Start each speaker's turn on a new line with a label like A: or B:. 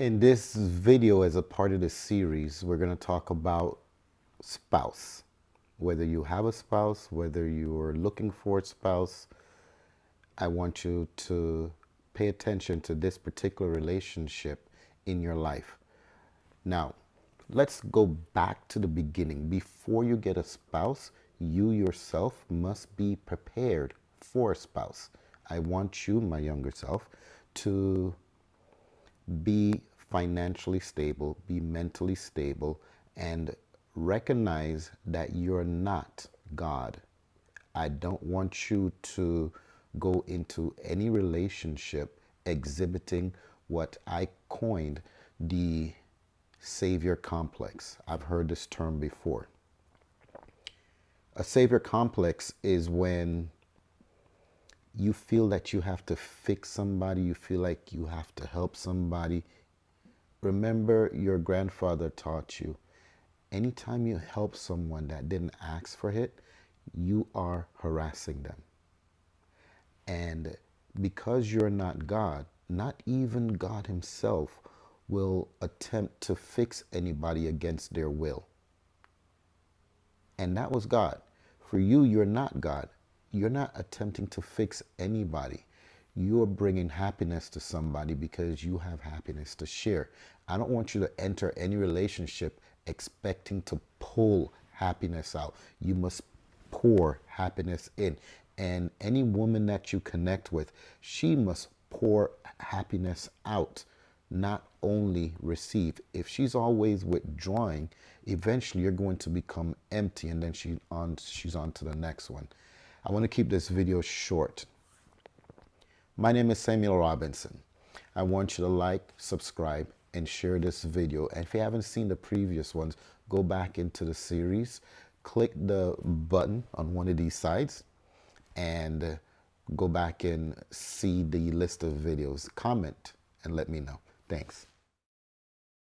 A: In this video, as a part of the series, we're going to talk about spouse. Whether you have a spouse, whether you're looking for a spouse, I want you to pay attention to this particular relationship in your life. Now, let's go back to the beginning. Before you get a spouse, you yourself must be prepared for a spouse. I want you, my younger self, to be financially stable, be mentally stable, and recognize that you're not God. I don't want you to go into any relationship exhibiting what I coined the savior complex. I've heard this term before. A savior complex is when you feel that you have to fix somebody, you feel like you have to help somebody. Remember, your grandfather taught you anytime you help someone that didn't ask for it, you are harassing them. And because you're not God, not even God Himself will attempt to fix anybody against their will. And that was God. For you, you're not God. You're not attempting to fix anybody. You're bringing happiness to somebody because you have happiness to share. I don't want you to enter any relationship expecting to pull happiness out. You must pour happiness in. And any woman that you connect with, she must pour happiness out, not only receive. If she's always withdrawing, eventually you're going to become empty and then she on, she's on to the next one. I want to keep this video short. My name is Samuel Robinson. I want you to like, subscribe, and share this video. And if you haven't seen the previous ones, go back into the series, click the button on one of these sides, and go back and see the list of videos. Comment and let me know. Thanks.